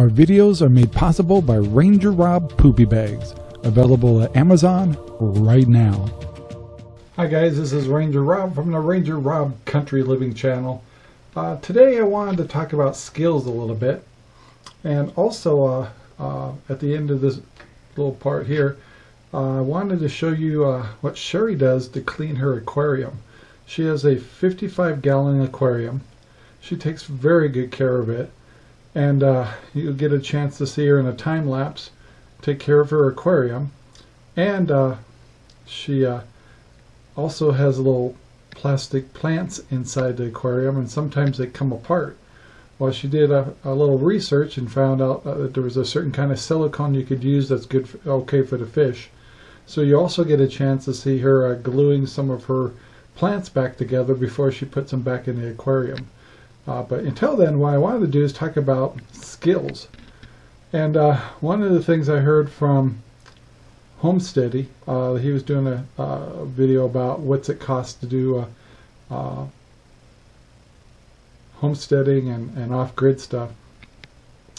Our videos are made possible by Ranger Rob Poopy Bags, available at Amazon right now. Hi guys, this is Ranger Rob from the Ranger Rob Country Living channel. Uh, today I wanted to talk about skills a little bit and also uh, uh, at the end of this little part here uh, I wanted to show you uh, what Sherry does to clean her aquarium. She has a 55 gallon aquarium. She takes very good care of it and uh, you'll get a chance to see her in a time lapse take care of her aquarium. And uh, she uh, also has little plastic plants inside the aquarium and sometimes they come apart. Well she did a, a little research and found out uh, that there was a certain kind of silicone you could use that's good for, okay for the fish. So you also get a chance to see her uh, gluing some of her plants back together before she puts them back in the aquarium uh, but until then, what I wanted to do is talk about skills. And uh, one of the things I heard from Homesteady, uh, he was doing a, a, video about what's it cost to do uh, uh, homesteading and, and off-grid stuff.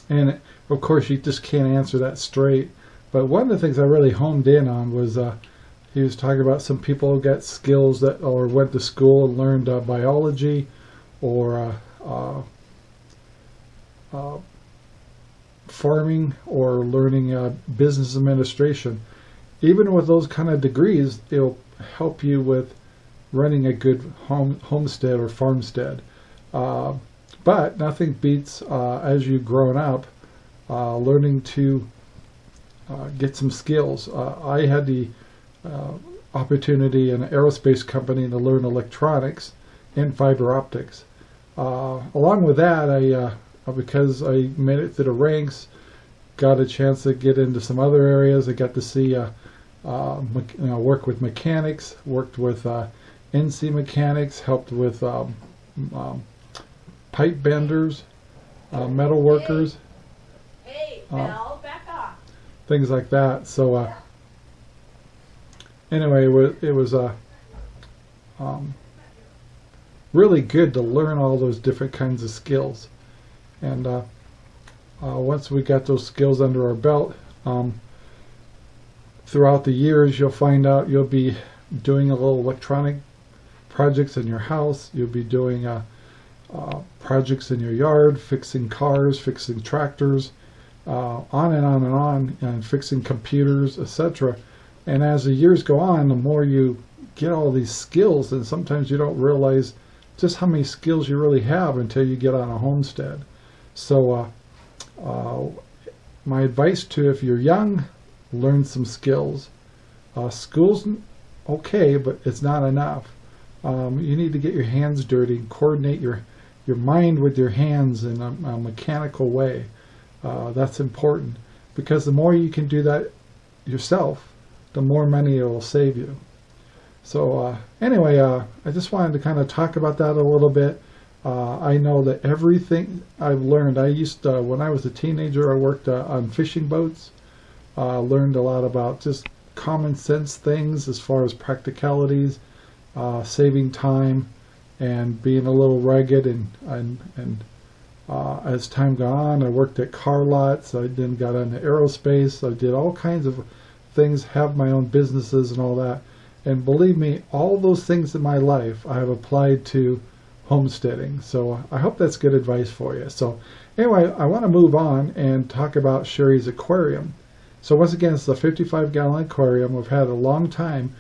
And of course, you just can't answer that straight. But one of the things I really honed in on was uh, he was talking about some people who got skills that or went to school and learned biology or farming or learning uh, business administration. Even with those kind of degrees, it'll help you with running a good home homestead or farmstead. Uh, but nothing beats, uh, as you've grown up, uh, learning to get some skills. I had the opportunity in an aerospace company to learn electronics and fiber optics. Uh, along with that, I uh, because I made it through the ranks, got a chance to get into some other areas. I got to see, uh, uh you know, work with mechanics, worked with uh, NC mechanics, helped with um, um, pipe benders, uh, metal workers. Hey, hey back off. Things like that. So anyway, it was, it was um, really good to learn all those different kinds of skills. And uh, uh, once we got those skills under our belt, um, throughout the years you'll find out you'll be doing a little electronic projects in your house, you'll be doing uh, uh projects in your yard, fixing cars, fixing tractors, uh, on and on and on, and fixing computers, etc. And as the years go on, the more you get all these skills, and sometimes you don't realize just how many skills you really have until you get on a homestead. So uh, uh, my advice to if you're young, learn some skills. Uh, school's okay, but it's not enough. Um, you need to get your hands dirty and coordinate your, your mind with your hands in a, a mechanical way. Uh, that's important because the more you can do that yourself, the more money it will save you. So uh, anyway, uh, I just wanted to kind of talk about that a little bit. Uh, I know that everything I've learned, I used to, when I was a teenager, I worked uh, on fishing boats. Uh, learned a lot about just common sense things as far as practicalities, uh, saving time, and being a little rugged. And and and as time got on, I worked at car lots. I then got into aerospace. I did all kinds of things, have my own businesses and all that. And believe me, all those things in my life I have applied to homesteading. So I hope that's good advice for you. So anyway, I want to move on and talk about Sherry's aquarium. So once again, it's a 55 gallon aquarium. We've had a long time.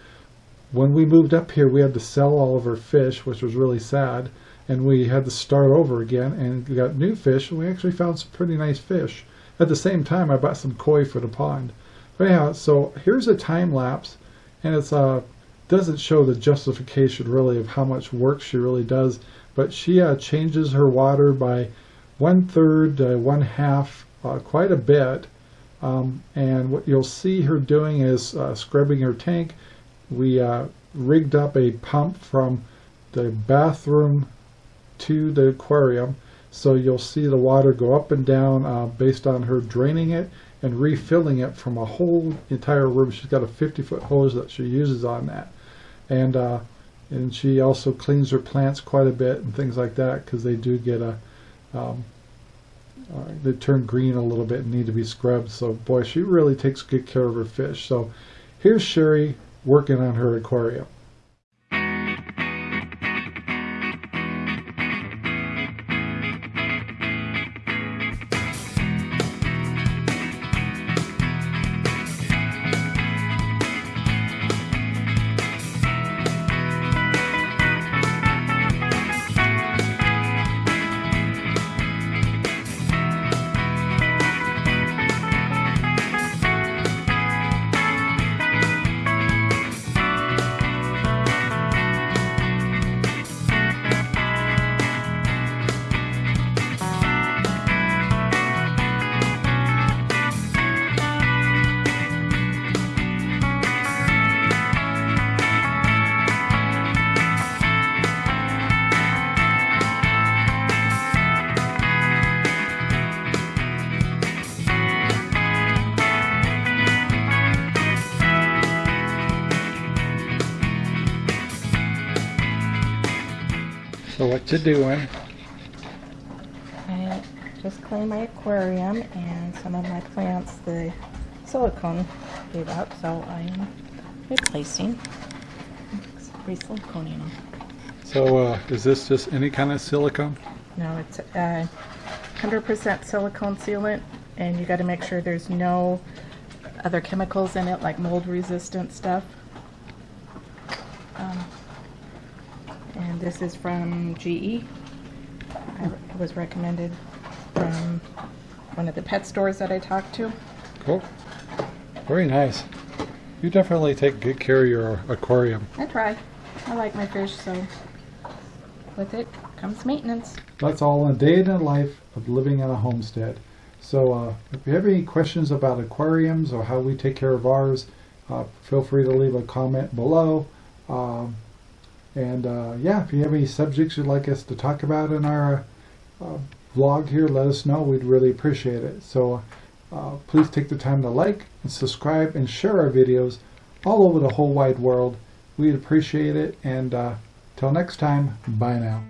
When we moved up here, we had to sell all of our fish, which was really sad. And we had to start over again and we got new fish. And we actually found some pretty nice fish. At the same time, I bought some koi for the pond. But anyhow, so here's a time lapse and it uh, doesn't show the justification really of how much work she really does but she uh, changes her water by one third one half uh, quite a bit. Um, and what you'll see her doing is uh, scrubbing her tank. We uh, rigged up a pump from the bathroom to the aquarium so you'll see the water go up and down uh, based on her draining it and refilling it from a whole entire room. She's got a 50 foot hose that she uses on that. And, uh, and she also cleans her plants quite a bit and things like that because they do get a, um, uh, they turn green a little bit and need to be scrubbed. So boy, she really takes good care of her fish. So here's Sherry working on her aquarium. What you doing? I just cleaned my aquarium and some of my plants the silicone gave up, so I am replacing, re-siliconing them. So uh, is this just any kind of silicone? No, it's uh, 100% silicone sealant, and you got to make sure there's no other chemicals in it, like mold-resistant stuff. Um, and this is from GE. I, it was recommended from one of the pet stores that I talked to. Cool. Very nice. You definitely take good care of your aquarium. I try. I like my fish, so with it comes maintenance. That's all a day in the life of living on a homestead. So uh, if you have any questions about aquariums or how we take care of ours, uh, feel free to leave a comment below. Um, and uh, yeah, if you have any subjects you'd like us to talk about in our uh, vlog here, let us know. We'd really appreciate it. So uh, please take the time to like and subscribe and share our videos all over the whole wide world. We'd appreciate it. And uh, till next time, bye now.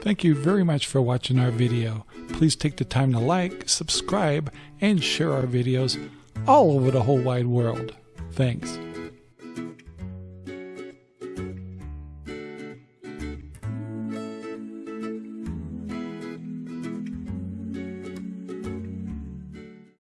Thank you very much for watching our video. Please take the time to like, subscribe, and share our videos all over the whole wide world. Thanks.